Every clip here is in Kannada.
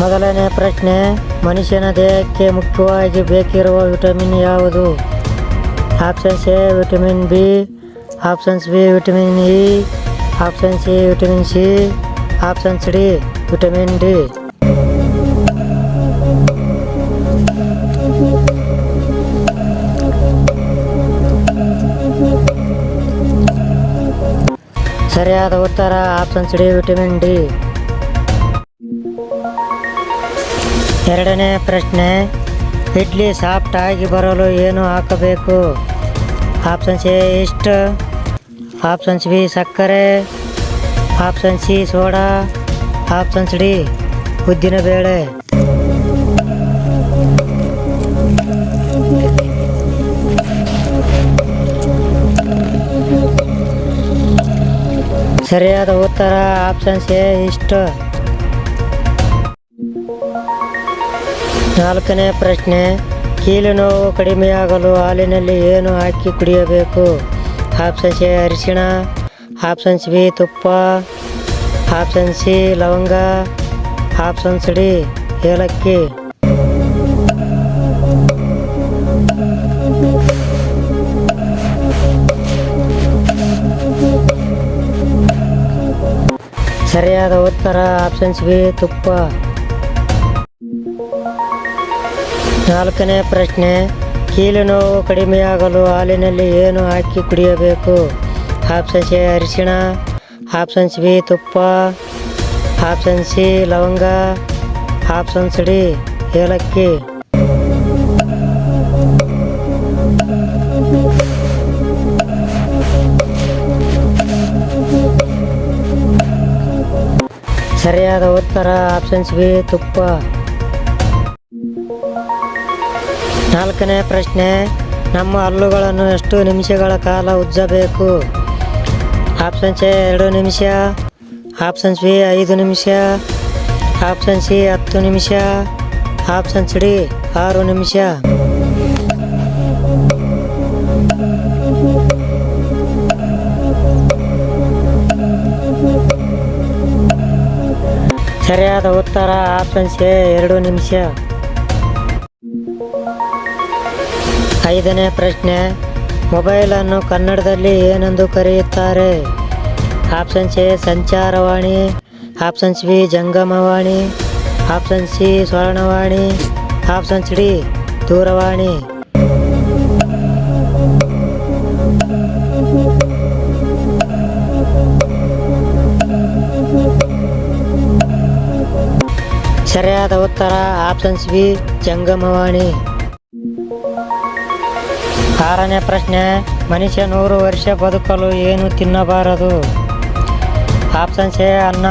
ಮೊದಲನೇ ಪ್ರಶ್ನೆ, ಮನುಷ್ಯನ ದೇಹಕ್ಕೆ ಮುಖ್ಯವಾಗಿ ಬೇಕಿರುವ ವಿಟಮಿನ್ ಯಾವುದು? Options A, vitamin B, options B, vitamin E option C vitamin C, options D, vitamin D. ಸರಿಯಾದ ಉತ್ತರ, ಆಪ್ಷನ್ಸ್ ಡಿ, ವಿಟಮಿನ್ ಡಿ. ಎರಡನೇ ಪ್ರಶ್ನೆ, ಇಡ್ಲಿ ಸಾಫ್ಟ್ ಆಗಿ ಬರಲು ಏನು ಹಾಕಬೇಕು? ಆಪ್ಷನ್ಸ್ ಎ, ಇಷ್ಟು. ಆಪ್ಷನ್ಸ್ ಬಿ, ಸಕ್ಕರೆ. Option C, soda. Options D, ಉದ್ದಿನ ಬೇಳೆ. ಸರಿಯಾದ ಉತ್ತರ ಆಪ್ಷನ್ಸ್ ಎ, ಇಷ್ಟ. ನಾಲ್ಕನೇ ಪ್ರಶ್ನೆ, ಕೀಲು ನೋವು ಕಡಿಮೆಯಾಗಲು ಹಾಲಿನಲ್ಲಿ ಏನು ಹಾಕಿ ಕುಡಿಯಬೇಕು? ಆಪ್ಷನ್ಸ್ ಎ, ಅರಿಶಿಣ. ಆಪ್ಷನ್ಸ್ ಬಿ, ತುಪ್ಪ. ಆಪ್ಷನ್ ಸಿ, ಲವಂಗ. ಆಪ್ಷನ್ಸ್ ಡಿ, ಏಲಕ್ಕಿ. ಸರಿಯಾದ ಉತ್ತರ ಆಪ್ಷನ್ಸ್ ಬಿ, ತುಪ್ಪ. ನಾಲ್ಕನೇ ಪ್ರಶ್ನೆ, ಕೀಲು ನೋವು ಕಡಿಮೆಯಾಗಲು ಹಾಲಿನಲ್ಲಿ ಏನು ಹಾಕಿ ಕುಡಿಯಬೇಕು? ಆಪ್ಷನ್ಸ್ ಎ, ಅರಿಶಿಣ. ಆಪ್ಷನ್ಸ್ ಬಿ, ತುಪ್ಪ. ಆಪ್ಷನ್ ಸಿ, ಲವಂಗ. ಆಪ್ಷನ್ಸ್ ಡಿ, ಏಲಕ್ಕಿ. ಸರಿಯಾದ ಉತ್ತರ ಆಪ್ಷನ್ಸ್ ಬಿ, ತುಪ್ಪ. ನಾಲ್ಕನೇ ಪ್ರಶ್ನೆ, ನಮ್ಮ ಹಲ್ಲುಗಳನ್ನು ಎಷ್ಟು ನಿಮಿಷಗಳ ಕಾಲ ಉಜ್ಜಬೇಕು? ಆಪ್ಷನ್ಸ್ ಎ, ಎರಡು ನಿಮಿಷ. ಆಪ್ಷನ್ಸ್ ಬಿ, ಐದು ನಿಮಿಷ. ಆಪ್ಷನ್ ಸಿ, ಹತ್ತು ನಿಮಿಷ. ಆಪ್ಷನ್ಸ್ ಡಿ, ಆರು ನಿಮಿಷ. ಸರಿಯಾದ ಉತ್ತರ ಆಪ್ಷನ್ಸ್ ಎ, ಎರಡು ನಿಮಿಷ. ಐದನೇ ಪ್ರಶ್ನೆ, ಮೊಬೈಲನ್ನು ಕನ್ನಡದಲ್ಲಿ ಏನೆಂದು ಕರೆಯುತ್ತಾರೆ? ಆಪ್ಷನ್ಸ್ ಎ, ಸಂಚಾರವಾಣಿ ಆಪ್ಷನ್ಸ್ ಬಿ, ಜಂಗಮವಾಣಿ, ಆಪ್ಷನ್ ಸಿ, ಸ್ವರ್ಣವಾಣಿ ಆಪ್ಷನ್ಸ್ ಡಿ, ದೂರವಾಣಿ. ಸರಿಯಾದ ಉತ್ತರ ಆಪ್ಷನ್ಸ್ ಬಿ, ಜಂಗಮವಾಣಿ. ಆರನೇ ಪ್ರಶ್ನೆ, ಮನುಷ್ಯ ನೂರು ವರ್ಷ ಬದುಕಲು ಏನು ತಿನ್ನಬಾರದು? ಆಪ್ಷನ್ಸ್ ಎ, ಅನ್ನ.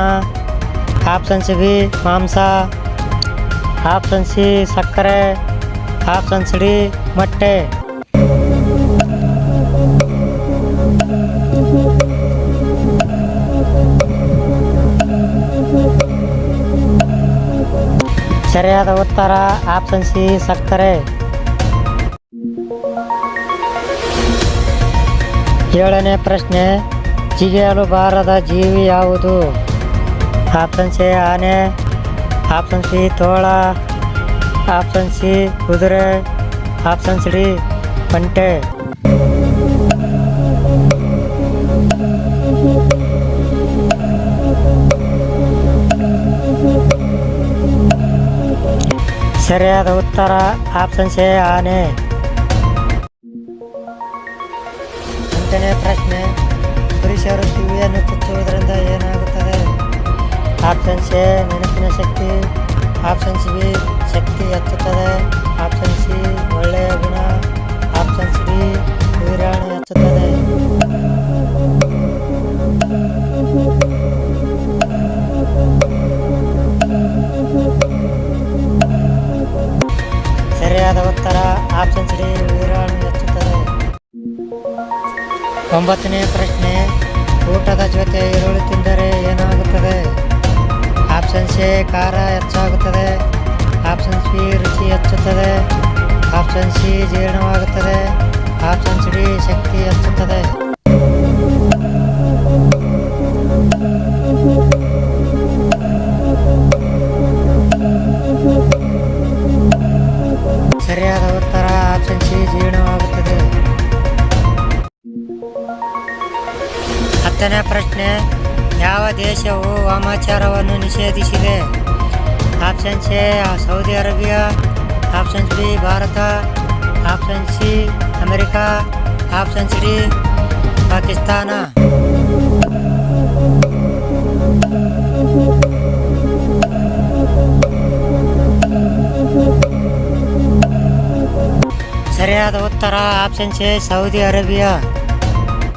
ಆಪ್ಷನ್ಸ್ ಬಿ, ಮಾಂಸ. ಆಪ್ಷನ್ ಸಿ, ಸಕ್ಕರೆ. ಆಪ್ಷನ್ಸ್ ಡಿ, ಮೊಟ್ಟೆ. ಸರಿಯಾದ ಉತ್ತರ ಆಪ್ಷನ್ ಸಿ, ಸಕ್ಕರೆ. ಏಳನೇ ಪ್ರಶ್ನೆ, ಜಿಗಿಯಲು ಬಾರದ ಜೀವಿ ಯಾವುದು? ಆಪ್ಷನ್ ಸಿ ಆನೆ. ಆಪ್ಷನ್ ಸಿ ತೋಳ. ಆಪ್ಷನ್ ಸಿ, ಕುದುರೆ. ಆಪ್ಷನ್ಸ್ ಡಿ, ಒಂಟೆ. ಸರಿಯಾದ ಉತ್ತರ, ಆಪ್ಷನ್ ಸಿ ಆನೆ. ಎಂಟನೇ ಪ್ರಶ್ನೆ. ಪುರುಷರು ಕಿವಿಯನ್ನು ಚುಚ್ಚುವುದರಿಂದ ಏನಾಗುತ್ತದೆ? ಆಪ್ಷನ್ಸ್ ಎ ನೆನಪಿನ ಶಕ್ತಿ. ಆಪ್ಷನ್ಸ್ ಬಿ ಶಕ್ತಿ ಹೆಚ್ಚುತ್ತದೆ. ಆಪ್ಷನ್ ಸಿ ಒಳ್ಳೆಯ ಗುಣ. ಆಪ್ಷನ್ಸ್ ಡಿ ವೀರಾಣು ಹೆಚ್ಚುತ್ತದೆ. ಒಂಬತ್ತನೇ ಪ್ರಶ್ನೆ, ಊಟದ ಜೊತೆ ಈರುಳ್ಳಿ ತಿಂದರೆ ಏನಾಗುತ್ತದೆ? ಆಪ್ಷನ್ಸ್ ಎ, ಖಾರ ಹೆಚ್ಚಾಗುತ್ತದೆ. ಆಪ್ಷನ್ಸ್ ಬಿ, ರುಚಿ ಹೆಚ್ಚುತ್ತದೆ. ಆಪ್ಷನ್ ಸಿ, ಜೀರ್ಣವಾಗುತ್ತದೆ. ಆಪ್ಷನ್ಸ್ ಡಿ, ಶಕ್ತಿ ಹೆಚ್ಚುತ್ತದೆ. ಹತ್ತನೇ ಪ್ರಶ್ನೆ. ಯಾವ ದೇಶವು ವಾಮಾಚಾರವನ್ನು ನಿಷೇಧಿಸಿದೆ? Option A, Saudi Arabia. Option B, Bharat. Option C, America. Option D, Pakistan. ಸರಿಯಾದ ಉತ್ತರ ಆಪ್ಷನ್ ಎ, ಸೌದಿ ಅರೇಬಿಯಾ.